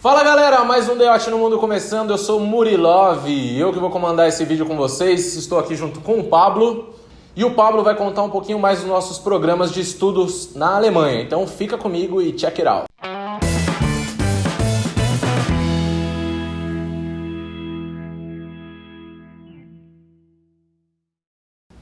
Fala galera, mais um Deote no Mundo começando. Eu sou Murilov, eu que vou comandar esse vídeo com vocês. Estou aqui junto com o Pablo e o Pablo vai contar um pouquinho mais dos nossos programas de estudos na Alemanha. Então fica comigo e check it out.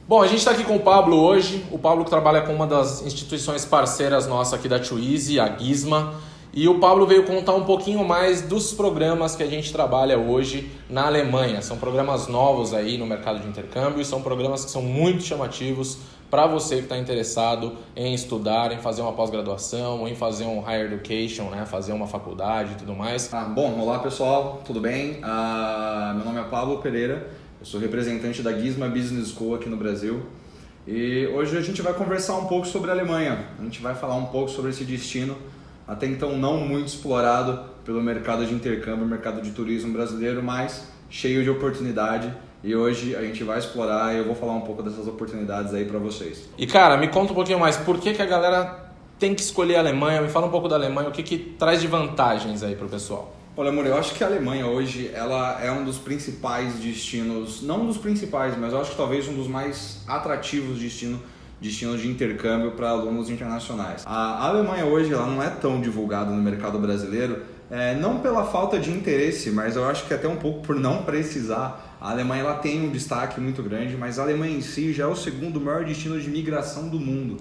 Bom, a gente está aqui com o Pablo hoje. O Pablo que trabalha com uma das instituições parceiras nossa aqui da Twizy, a Gizma. E o Pablo veio contar um pouquinho mais dos programas que a gente trabalha hoje na Alemanha. São programas novos aí no mercado de intercâmbio e são programas que são muito chamativos para você que está interessado em estudar, em fazer uma pós-graduação, em fazer um higher education, né? fazer uma faculdade e tudo mais. Ah, bom, olá pessoal, tudo bem? Ah, meu nome é Pablo Pereira, eu sou representante da Gizma Business School aqui no Brasil. E hoje a gente vai conversar um pouco sobre a Alemanha. A gente vai falar um pouco sobre esse destino até então não muito explorado pelo mercado de intercâmbio, mercado de turismo brasileiro, mas cheio de oportunidade. E hoje a gente vai explorar e eu vou falar um pouco dessas oportunidades aí para vocês. E cara, me conta um pouquinho mais, por que, que a galera tem que escolher a Alemanha? Me fala um pouco da Alemanha, o que, que traz de vantagens aí pro pessoal? Olha, amor, eu acho que a Alemanha hoje ela é um dos principais destinos, não um dos principais, mas eu acho que talvez um dos mais atrativos destinos destinos de intercâmbio para alunos internacionais. A Alemanha hoje ela não é tão divulgada no mercado brasileiro, é, não pela falta de interesse, mas eu acho que até um pouco por não precisar. A Alemanha ela tem um destaque muito grande, mas a Alemanha em si já é o segundo maior destino de migração do mundo.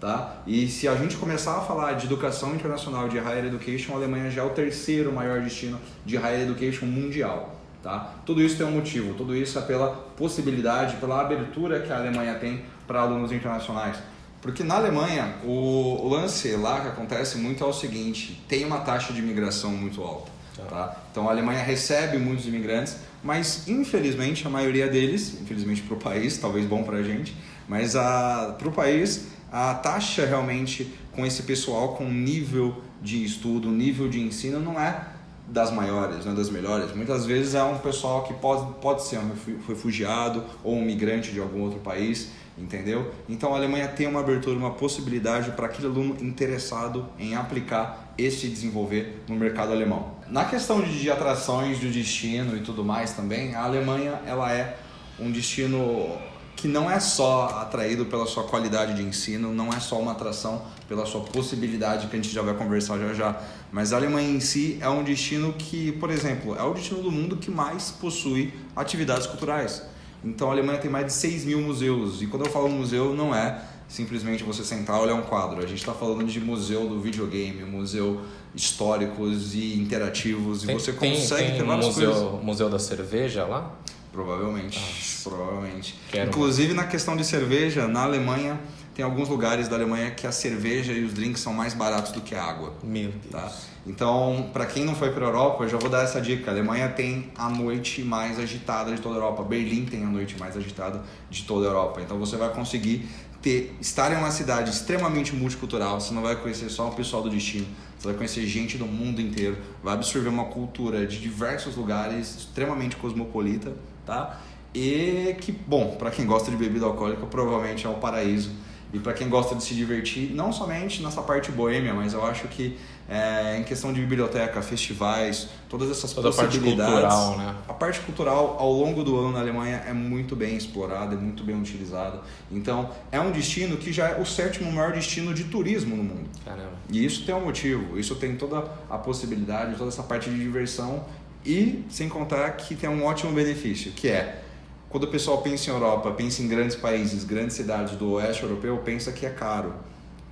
Tá? E se a gente começar a falar de educação internacional, de higher education, a Alemanha já é o terceiro maior destino de higher education mundial. Tá? Tudo isso tem um motivo, tudo isso é pela possibilidade, pela abertura que a Alemanha tem para alunos internacionais. Porque na Alemanha, o, lance lá que acontece muito é o seguinte, tem uma taxa de imigração muito alta. Tá. tá? Então a Alemanha recebe muitos imigrantes, mas infelizmente a maioria deles, infelizmente para o país, talvez bom para a gente, mas para o país a taxa realmente com esse pessoal com nível de estudo, nível de ensino não é das maiores, não é das melhores. Muitas vezes é um pessoal que pode, pode ser um refugiado ou um migrante de algum outro país, entendeu? Então a Alemanha tem uma abertura, uma possibilidade para aquele aluno interessado em aplicar e se desenvolver no mercado alemão. Na questão de, atrações, de destino e tudo mais também, a Alemanha ela é um destino que não é só atraído pela sua qualidade de ensino, não é só uma atração pela sua possibilidade, que a gente já vai conversar já já, mas a Alemanha em si é um destino que, por exemplo, é o destino do mundo que mais possui atividades culturais. Então a Alemanha tem mais de 6 mil museus, e quando eu falo museu, não é simplesmente você sentar e olhar um quadro. A gente está falando de museu do videogame, museu históricos e interativos, tem, e você tem, consegue tem ter várias museu, coisas. museu da cerveja lá? Provavelmente, provavelmente. Quero Inclusive na questão de cerveja, na Alemanha tem alguns lugares da Alemanha que a cerveja e os drinks são mais baratos do que a água. Meu Deus. Tá? Então, para quem não foi para a Europa, eu já vou dar essa dica. A Alemanha tem a noite mais agitada de toda a Europa. Berlim tem a noite mais agitada de toda a Europa. Então, você vai conseguir ter, estar em uma cidade extremamente multicultural. Você não vai conhecer só o pessoal do destino. Você vai conhecer gente do mundo inteiro. Vai absorver uma cultura de diversos lugares, extremamente cosmopolita, tá? E que, bom, para quem gosta de bebida alcoólica, provavelmente é o paraíso e para quem gosta de se divertir, não somente nessa parte boêmia, mas eu acho que é, em questão de biblioteca, festivais, todas essas Toda possibilidades. A parte cultural, né? A parte cultural ao longo do ano na Alemanha é muito bem explorada, é muito bem utilizada. Então é um destino que já é o sétimo maior destino de turismo no mundo. Caramba. E isso tem um motivo, isso tem toda a possibilidade, toda essa parte de diversão e sem contar que tem um ótimo benefício, que é quando o pessoal pensa em Europa, pensa em grandes países, grandes cidades do oeste europeu, pensa que é caro,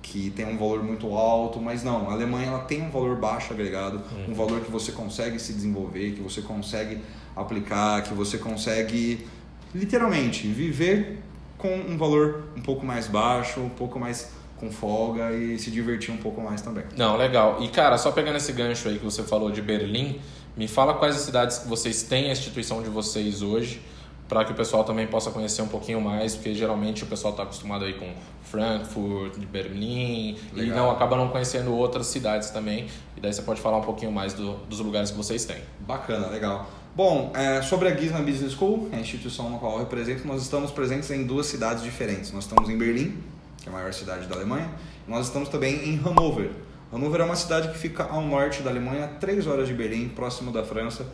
que tem um valor muito alto, mas não, a Alemanha ela tem um valor baixo agregado, um valor que você consegue se desenvolver, que você consegue aplicar, que você consegue literalmente viver com um valor um pouco mais baixo, um pouco mais com folga e se divertir um pouco mais também. Não, legal. E cara, só pegando esse gancho aí que você falou de Berlim, me fala quais as cidades que vocês têm a instituição de vocês hoje para que o pessoal também possa conhecer um pouquinho mais, porque geralmente o pessoal está acostumado aí com Frankfurt, Berlim, Legal. e não acaba não conhecendo outras cidades também. E daí você pode falar um pouquinho mais do, dos lugares que vocês têm. Bacana, legal. Bom, é, sobre a Gizmo Business School, a instituição na qual eu represento, nós estamos presentes em duas cidades diferentes. Nós estamos em Berlim, que é a maior cidade da Alemanha, e nós estamos também em Hannover. Hannover é uma cidade que fica ao norte da Alemanha, 3 horas de Berlim, próximo da França.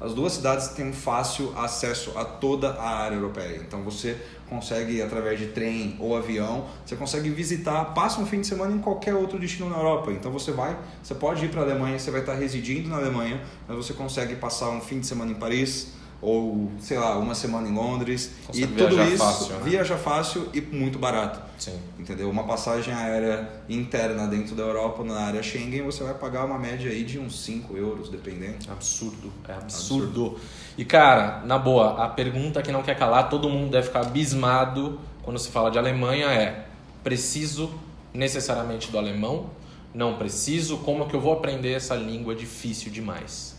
As duas cidades têm fácil acesso a toda a área europeia. Então você consegue, através de trem ou avião, você consegue visitar, passa um fim de semana em qualquer outro destino na Europa. Então você vai, você pode ir para a Alemanha, você vai estar residindo na Alemanha, mas você consegue passar um fim de semana em Paris, ou sei lá, uma semana em Londres Consegue e tudo isso fácil, né? viaja fácil e muito barato. Sim. Entendeu? Uma passagem aérea interna dentro da Europa, na área Schengen, você vai pagar uma média aí de uns 5 euros, dependendo. Absurdo, é absurdo. E cara, na boa, a pergunta que não quer calar, todo mundo deve ficar abismado quando se fala de Alemanha é: preciso necessariamente do alemão? Não preciso? Como é que eu vou aprender essa língua difícil demais?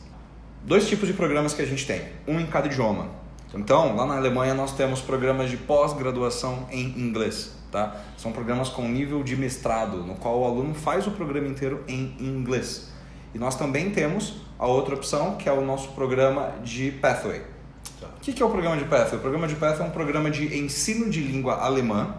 Dois tipos de programas que a gente tem, um em cada idioma. Então, lá na Alemanha nós temos programas de pós-graduação em inglês, tá? São programas com nível de mestrado, no qual o aluno faz o programa inteiro em inglês. E nós também temos a outra opção, que é o nosso programa de Pathway. Tá. O que que é o programa de Pathway? O programa de Pathway é um programa de ensino de língua alemã,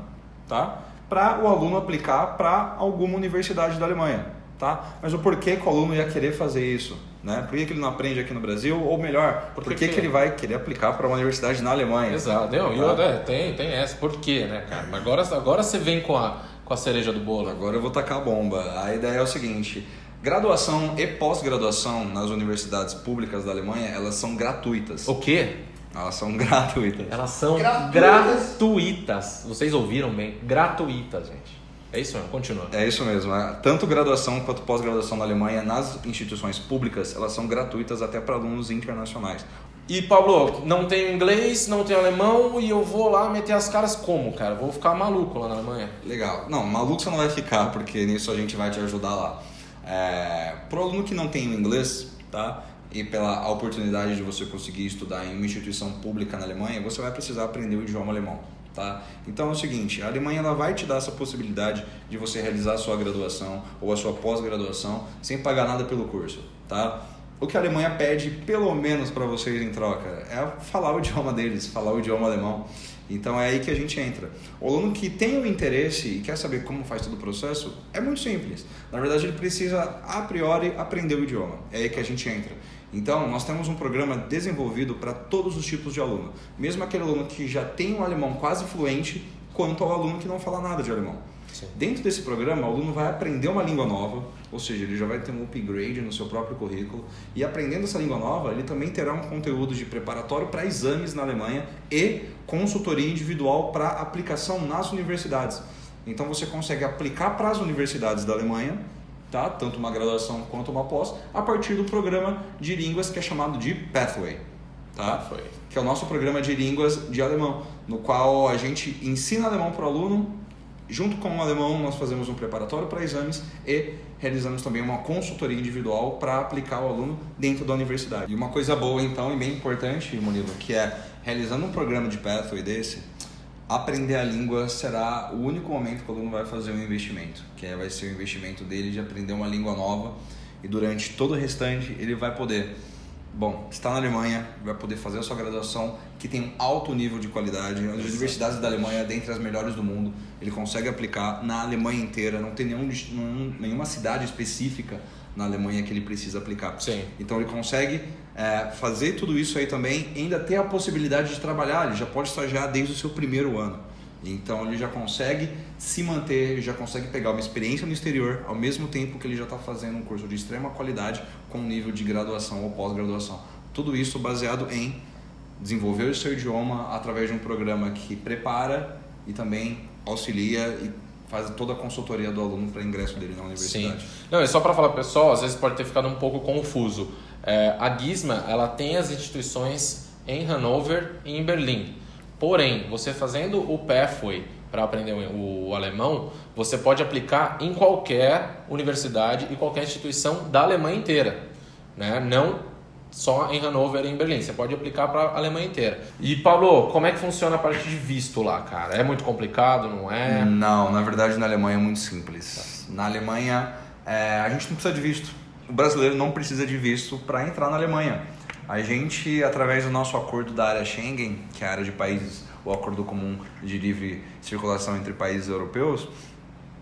tá? Para o aluno aplicar para alguma universidade da Alemanha, tá? Mas o porquê que o aluno ia querer fazer isso? Né? Por que, que ele não aprende aqui no Brasil? Ou melhor, por, Por que, que- que ele vai querer aplicar para uma universidade na Alemanha? Exato, não, e Tá. é, tem, tem essa. Por quê, né, cara? Mas agora, agora você vem com a, com a cereja do bolo. Agora eu vou tacar a bomba. A ideia é o seguinte: graduação e pós-graduação nas universidades públicas da Alemanha, elas são gratuitas. O quê? Elas são gratuitas. Elas são Gratuitas. gratuitas. Vocês ouviram bem? Gratuitas, gente. É isso mesmo, continua. É isso mesmo. é. Tanto graduação quanto pós-graduação na Alemanha, nas instituições públicas, elas são gratuitas até para alunos internacionais. E Pablo, não tenho inglês, não tenho alemão e eu vou lá meter as caras como, cara? Vou ficar maluco lá na Alemanha. Legal. Não, maluco você não vai ficar, porque nisso a gente vai te ajudar lá. É, pro aluno que não tem inglês, tá? E pela oportunidade de você conseguir estudar em uma instituição pública na Alemanha, você vai precisar aprender o idioma alemão, tá? Então é o seguinte, a Alemanha ela vai te dar essa possibilidade de você realizar a sua graduação ou a sua pós-graduação sem pagar nada pelo curso, tá? O que a Alemanha pede, pelo menos para vocês em troca, é falar o idioma deles, falar o idioma alemão. Então é aí que a gente entra. O aluno que tem o interesse e quer saber como faz todo o processo, é muito simples. Na verdade, ele precisa, a priori, aprender o idioma. É aí que a gente entra. Então, nós temos um programa desenvolvido para todos os tipos de aluno. Mesmo aquele aluno que já tem um alemão quase fluente, quanto ao aluno que não fala nada de alemão. Sim. Dentro desse programa, o aluno vai aprender uma língua nova, ou seja, ele já vai ter um upgrade no seu próprio currículo. E aprendendo essa língua nova, ele também terá um conteúdo de preparatório para exames na Alemanha e consultoria individual para aplicação nas universidades. Então você consegue aplicar para as universidades da Alemanha, tá? tanto uma graduação quanto uma pós, a partir do programa de línguas que é chamado de Pathway. Tá? Foi. que é o nosso programa de línguas de alemão, no qual a gente ensina alemão para o aluno, junto com o alemão nós fazemos um preparatório para exames e realizamos também uma consultoria individual para aplicar o aluno dentro da universidade. E uma coisa boa então e bem importante, Murilo, que é realizando um programa de Pathway desse, aprender a língua será o único momento que o aluno vai fazer um investimento, que é, vai ser o investimento dele de aprender uma língua nova e durante todo o restante ele vai poder Bom, está na Alemanha, vai poder fazer a sua graduação, que tem um alto nível de qualidade. As universidades da Alemanha, dentre as melhores do mundo, ele consegue aplicar na Alemanha inteira. Não tem nenhum- nenhuma cidade específica na Alemanha que ele precisa aplicar. Sim. Então ele consegue é, fazer tudo isso aí também, ainda ter a possibilidade de trabalhar. Ele já pode estagiar desde o seu primeiro ano. Então ele já consegue se manter, já consegue pegar uma experiência no exterior, ao mesmo tempo que ele já está fazendo um curso de extrema qualidade com nível de graduação ou pós-graduação. Tudo isso baseado em desenvolver o seu idioma através de um programa que prepara e também auxilia e faz toda a consultoria do aluno para ingresso dele na Sim. universidade. Não, é só para falar pessoal, às vezes pode ter ficado um pouco confuso. É, a Gizma, ela tem as instituições em Hannover e em Berlim. Porém, você fazendo o Pathway para aprender o, o alemão, você pode aplicar em qualquer universidade e qualquer instituição da Alemanha inteira, né? Não só em Hannover e em Berlim. Você pode aplicar para a Alemanha inteira. E Paulo, como é que funciona a parte de visto lá, cara? É muito complicado, não é? Não, na verdade na Alemanha é muito simples. Na Alemanha é, a gente não precisa de visto. O brasileiro não precisa de visto para entrar na Alemanha. A gente, através do nosso acordo da área Schengen, que é a área de países, o acordo comum de livre circulação entre países europeus,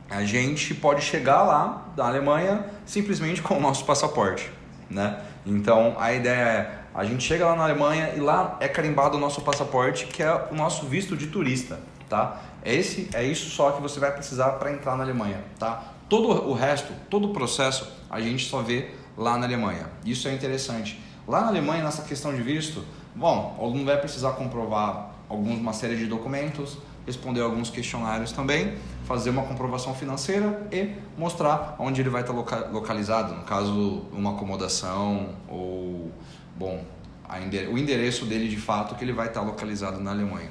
a gente pode chegar lá da Alemanha simplesmente com o nosso passaporte, né? Então a ideia é a gente chega lá na Alemanha e lá é carimbado o nosso passaporte, que é o nosso visto de turista, tá? É esse é isso só que você vai precisar para entrar na Alemanha, tá? Todo o resto, todo o processo, a gente só vê lá na Alemanha. Isso é interessante. Lá na Alemanha, nessa questão de visto, bom, o aluno vai precisar comprovar alguma série de documentos, responder alguns questionários também, fazer uma comprovação financeira e mostrar onde ele vai estar localizado, no caso, uma acomodação ou, bom, o endereço dele de fato que ele vai estar localizado na Alemanha.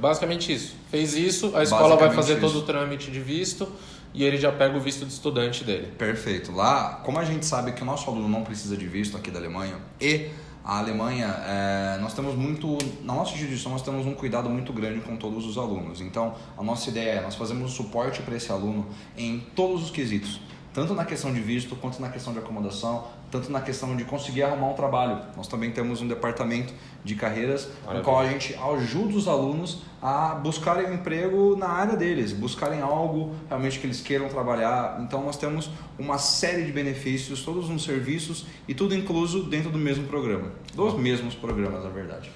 Basicamente isso. Fez isso, a escola vai fazer isso. todo o trâmite de visto e ele já pega o visto de estudante dele. Perfeito. Lá, como a gente sabe que o nosso aluno não precisa de visto aqui da Alemanha e a Alemanha, é, nós temos muito, na nossa instituição nós temos um cuidado muito grande com todos os alunos. Então, a nossa ideia é, nós fazemos suporte para esse aluno em todos os quesitos tanto na questão de visto, quanto na questão de acomodação, tanto na questão de conseguir arrumar um trabalho. Nós também temos um departamento de carreiras Maravilha. no qual a gente ajuda os alunos a buscarem um emprego na área deles, buscarem algo realmente que eles queiram trabalhar. Então nós temos uma série de benefícios, todos uns serviços e tudo incluso dentro do mesmo programa, dos mesmos programas, na verdade.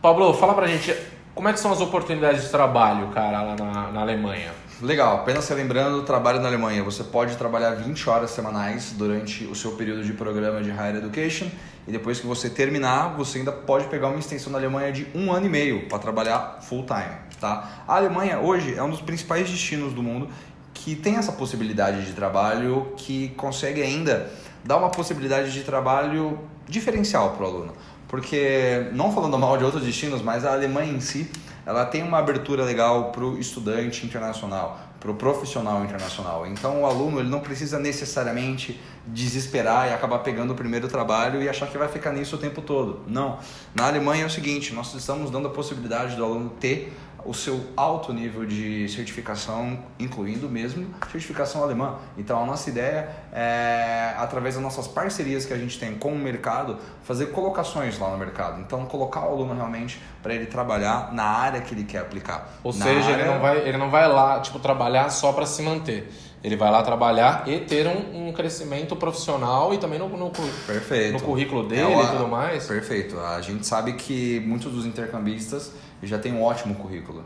Pablo, fala pra gente como é que são as oportunidades de trabalho, cara, lá na, na Alemanha. Legal, apenas se lembrando, trabalho na Alemanha. Você pode trabalhar 20 horas semanais durante o seu período de programa de Higher Education e depois que você terminar, você ainda pode pegar uma extensão na Alemanha de um ano e meio para trabalhar full time. Tá? A Alemanha hoje é um dos principais destinos do mundo que tem essa possibilidade de trabalho, que consegue ainda dar uma possibilidade de trabalho diferencial para o aluno. Porque, não falando mal de outros destinos, mas a Alemanha em si ela tem uma abertura legal para o estudante internacional, para o profissional internacional. Então o aluno ele não precisa necessariamente desesperar e acabar pegando o primeiro trabalho e achar que vai ficar nisso o tempo todo. Não. Na Alemanha é o seguinte, nós estamos dando a possibilidade do aluno ter o seu alto nível de certificação, incluindo mesmo certificação alemã. Então a nossa ideia é, através das nossas parcerias que a gente tem com o mercado, fazer colocações lá no mercado. Então colocar o aluno realmente para ele trabalhar na área que ele quer aplicar. Ou na seja, área... ele, não vai, ele não vai lá tipo, trabalhar só para se manter. Ele vai lá trabalhar e ter um, um crescimento profissional e também no, no, no currículo dele é e tudo mais. Perfeito. A gente sabe que muitos dos intercambistas já têm um ótimo currículo.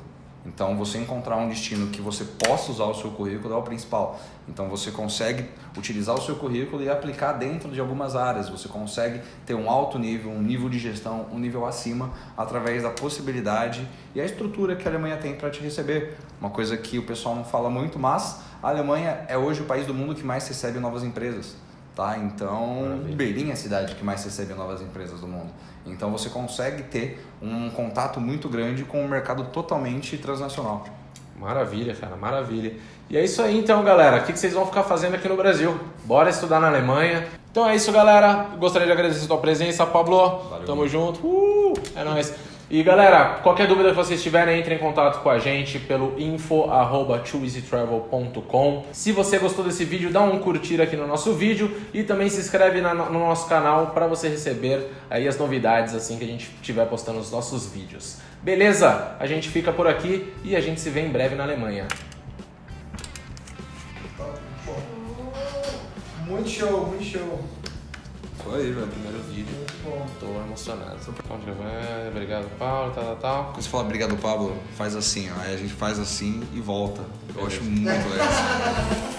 Então, você encontrar um destino que você possa usar o seu currículo é o principal. Então, você consegue utilizar o seu currículo e aplicar dentro de algumas áreas. Você consegue ter um alto nível, um nível de gestão, um nível acima, através da possibilidade e a estrutura que a Alemanha tem para te receber. Uma coisa que o pessoal não fala muito, mas a Alemanha é hoje o país do mundo que mais recebe novas empresas. Tá? Então, Maravilha. Berlim é a cidade que mais recebe novas empresas do mundo. Então, você consegue ter um contato muito grande com um mercado totalmente transnacional. Maravilha, cara, maravilha. E é isso aí então, galera. O que vocês vão ficar fazendo aqui no Brasil? Bora estudar na Alemanha. Então é isso, galera. Gostaria de agradecer a sua presença, Pablo. Valeu, Tamo junto. Uh, é nóis. E galera, qualquer dúvida que vocês tiverem, entre em contato com a gente pelo info@twoeasytravel.com. Se você gostou desse vídeo, dá um curtir aqui no nosso vídeo e também se inscreve na, no nosso canal para você receber aí as novidades assim que a gente estiver postando os nossos vídeos. Beleza? A gente fica por aqui e a gente se vê em breve na Alemanha. Muito show, muito show. Foi aí, velho. Primeiro vídeo. Muito bom. Tô emocionado. Onde vai? Obrigado, Paulo, tal, tal, tal. Quando você fala obrigado, Pablo, faz assim, ó. Aí a gente faz assim e volta. Eu Beleza. acho muito legal.